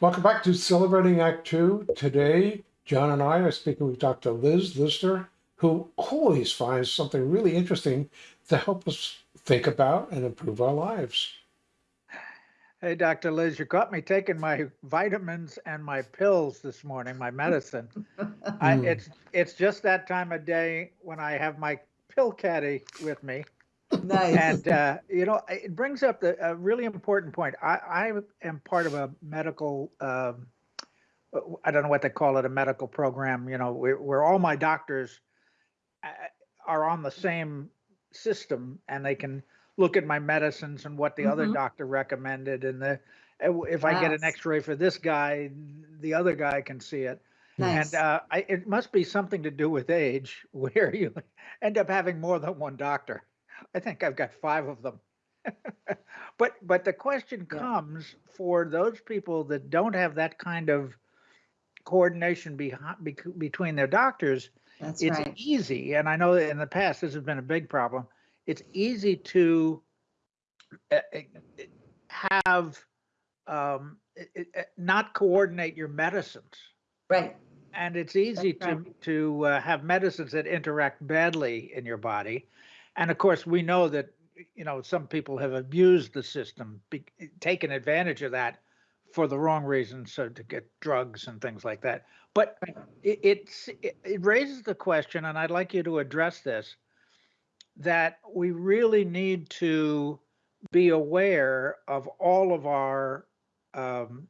Welcome back to Celebrating Act Two. Today, John and I are speaking with Dr. Liz Lister, who always finds something really interesting to help us think about and improve our lives. Hey, Dr. Liz, you caught me taking my vitamins and my pills this morning, my medicine. I, Mm. it's it's just that time of day when I have my pill caddy with me, Nice. and uh, you know it brings up the, a really important point. I, I am part of a medical. Um, I don't know what they call it, a medical program. You know, where, where all my doctors uh, are on the same system, and they can look at my medicines and what the other Mhm. doctor recommended, and the if I get an X-ray for this guy, the other guy can see it. Nice. And uh, I, it must be something to do with age, where you end up having more than one doctor. I think I've got five of them. but but the question comes for those people that don't have that kind of coordination behind, between their doctors. That's it's right. easy, and I know that in the past this has been a big problem. It's easy to uh, have um, uh, uh, not coordinate your medicines Right. and it's easy That's to to uh, have medicines that interact badly in your body and of course we know that you know some people have abused the system be, taken advantage of that for the wrong reasons so to get drugs and things like that. But it, it's it, it raises the question and i'd like you to address this that we really need to be aware of all of our um,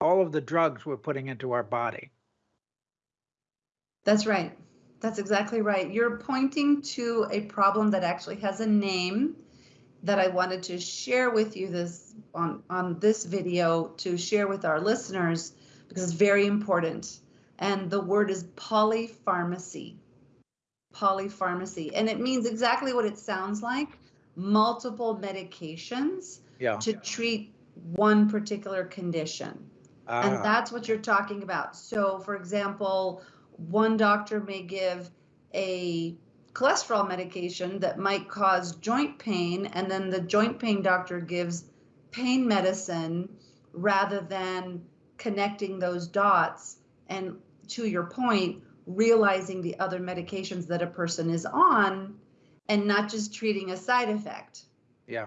all of the drugs we're putting into our body. That's right. That's exactly right. You're pointing to a problem that actually has a name that I wanted to share with you this on, on this video to share with our listeners because it's very important. And the word is polypharmacy. Polypharmacy. And it means exactly what it sounds like multiple medications yeah to treat one particular condition. And Ah, that's what you're talking about. So, for example, one doctor may give a cholesterol medication that might cause joint pain, and then the joint pain doctor gives pain medicine rather than connecting those dots. And to your point, realizing the other medications that a person is on and not just treating a side effect yeah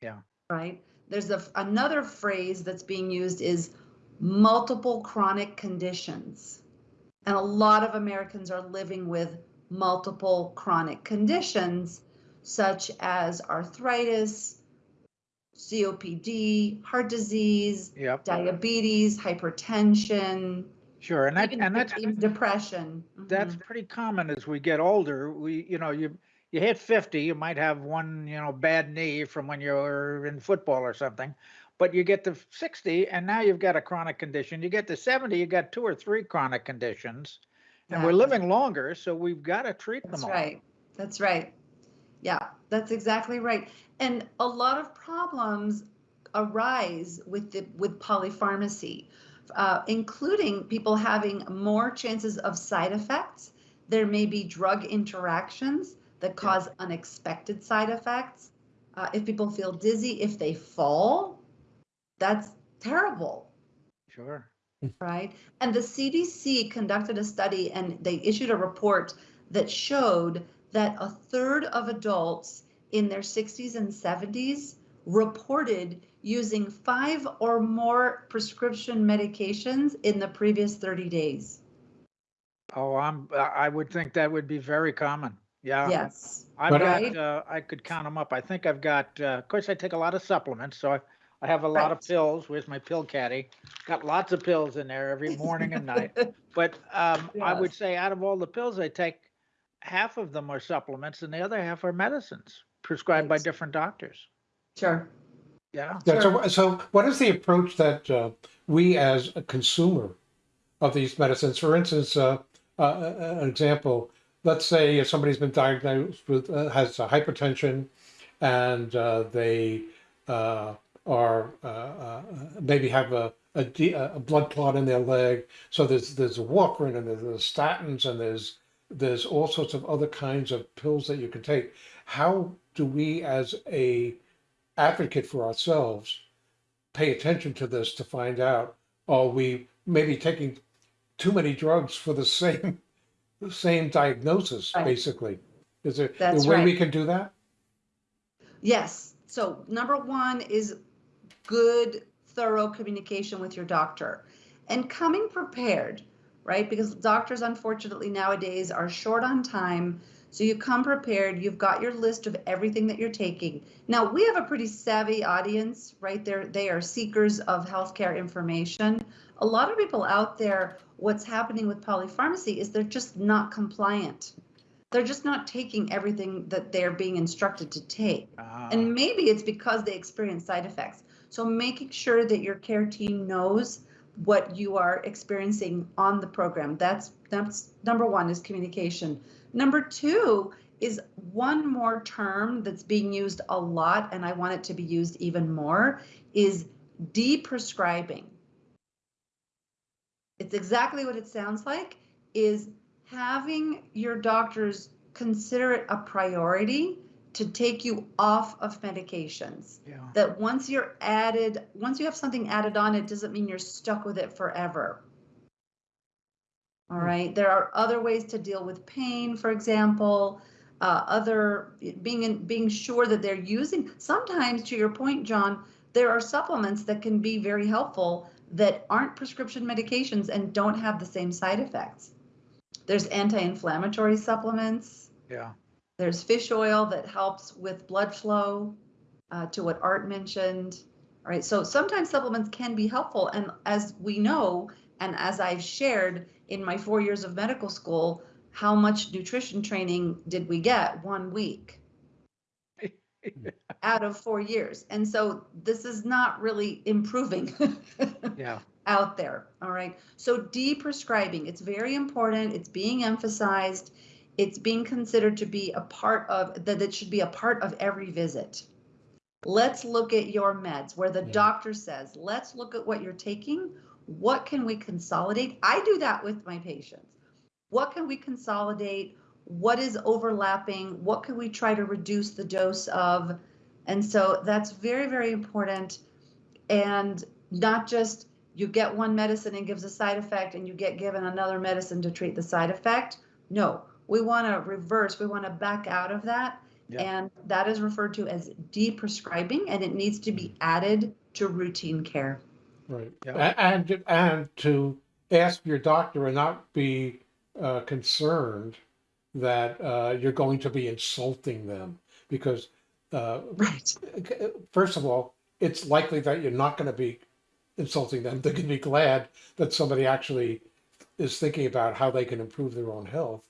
Yeah. right? There's a, another phrase that's being used is multiple chronic conditions. And a lot of Americans are living with multiple chronic conditions, such as arthritis, COPD, heart disease, yep diabetes, hypertension, sure and that even, and that's even depression. that's Mhm. pretty common as we get older we you know you you hit 50 you might have one you know bad knee from when you were in football or something but you get to 60 and now you've got a chronic condition you get to 70 you got two or three chronic conditions and we're living longer so we've got to treat them. That's them all right. That's right. Yeah, that's exactly right. And a lot of problems arise with the with polypharmacy, uh, including people having more chances of side effects. There may be drug interactions that cause unexpected side effects. Uh, if people feel dizzy, if they fall, that's terrible sure right? And the CDC conducted a study and they issued a report that showed that a third of adults in their 60s and 70s reported using five or more prescription medications in the previous 30 days. oh i'm i would think that would be very common yeah Yes. I've But- got, Right. uh, I could count them up. I think I've got, uh, of course, I take a lot of supplements, so I, I have a lot of pills. Where's my pill caddy? Got lots of pills in there every morning and night. But um, I would say out of all the pills I take, half of them are supplements and the other half are medicines prescribed by different doctors. Sure. Yeah. Yeah, Sure. so, so what is the approach that uh, we as a consumer of these medicines, for instance, uh, uh, uh, an example, let's say if somebody's been diagnosed with, uh, has hypertension and uh, they uh, are, uh, uh, maybe have a, a, a blood clot in their leg. So there's, there's warfarin and there's, statins and there's, there's all sorts of other kinds of pills that you can take. How do we as a advocate for ourselves pay attention to this to find out are we maybe taking too many drugs for the same the same diagnosis, Right. basically? Is there That's a way we can do that? Yes. So number one is good, thorough communication with your doctor and coming prepared, right? Because doctors, unfortunately, nowadays are short on time. So you come prepared, you've got your list of everything that you're taking. Now, we have a pretty savvy audience, right? They're, they are seekers of healthcare information. A lot of people out there, what's happening with polypharmacy is they're just not compliant. They're just not taking everything that they're being instructed to take. Ah, And maybe it's because they experience side effects. So making sure that your care team knows what you are experiencing on the program. That's that's number one is communication. Number two is one more term that's being used a lot, and I want it to be used even more, is deprescribing. It's exactly what it sounds like, is having your doctors consider it a priority to take you off of medications. yeah. That once you're added, once you have something added on, it doesn't mean you're stuck with it forever. All Hmm. there are other ways to deal with pain, for example, uh, other being in, being sure that they're using. Sometimes, to your point, John, there are supplements that can be very helpful that aren't prescription medications and don't have the same side effects. There's anti-inflammatory supplements. Yeah. There's fish oil that helps with blood flow, uh, to what Art mentioned. All right, so sometimes supplements can be helpful. And as we know, and as I've shared in my four years of medical school, how much nutrition training did we get? One week out of four years. And so this is not really improving. Yeah. out there. All right. So deprescribing, it's very important. It's being emphasized. It's being considered to be a part of that it should be a part of every visit. Let's look at your meds where the Yeah. doctor says, let's look at what you're taking. What can we consolidate? I do that with my patients. What can we consolidate? What is overlapping? What can we try to reduce the dose of? And so that's very, very important. And not just you get one medicine and gives a side effect and you get given another medicine to treat the side effect. No, we want to reverse, we want to back out of that. Yeah. And that is referred to as deprescribing and it needs to be added to routine care. Right. Yeah. A- And, and to ask your doctor and not be uh, concerned that uh, you're going to be insulting them because uh, Right. first of all, it's likely that you're not going to be insulting them. They're going to be glad that somebody actually is thinking about how they can improve their own health.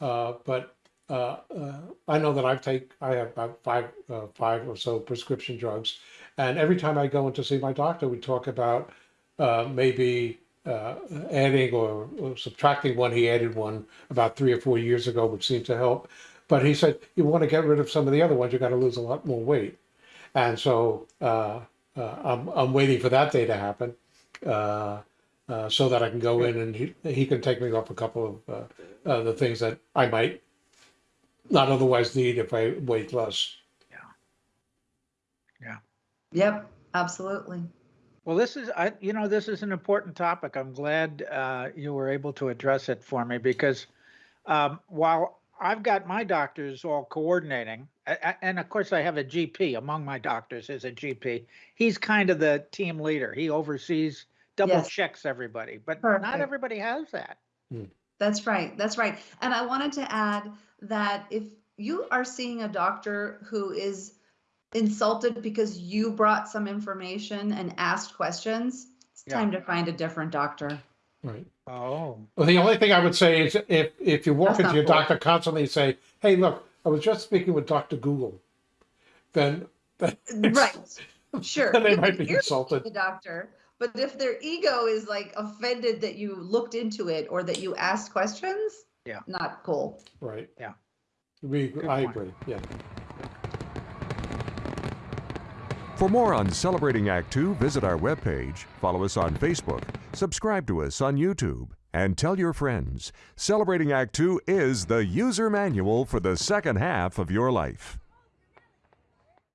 Uh, but uh, uh, I know that I've take I have about five uh, five or so prescription drugs, and every time I go in to see my doctor, we talk about uh, maybe uh, adding or, or subtracting one. He added one about three or four years ago, which seemed to help. But he said you want to get rid of some of the other ones, you got to lose a lot more weight. And so I'm, I'm waiting for that day to happen uh, so that I can go in and he, he can take me off a couple of uh, uh, the things that I might not otherwise need if I weighed less. Yeah. Yeah. Yep, absolutely. Well, this is, I, you know, this is an important topic. I'm glad uh, you were able to address it for me because um, while I've got my doctors all coordinating, a- a- and of course I have a GP among my doctors is a GP. He's kind of the team leader. He oversees, double Yes. checks everybody, but Perfect. not everybody has that. Hmm. That's right. That's right. And I wanted to add that if you are seeing a doctor who is insulted because you brought some information and asked questions, it's Yeah. time to find a different doctor. Right. Oh, Well, the only thing I would say is if if you walk That's into not your cool. doctor constantly and say, "Hey, look, I was just speaking with Doctor Google," then then Right. Sure. then they You might can be hear insulted. The doctor, but if their ego is like offended that you looked into it or that you asked questions, Yeah. not cool. Right. Yeah. We, Good I point. agree. Yeah. For more on Celebrating Act Two, visit our webpage, follow us on Facebook, subscribe to us on YouTube, and tell your friends. Celebrating Act Two is the user manual for the second half of your life.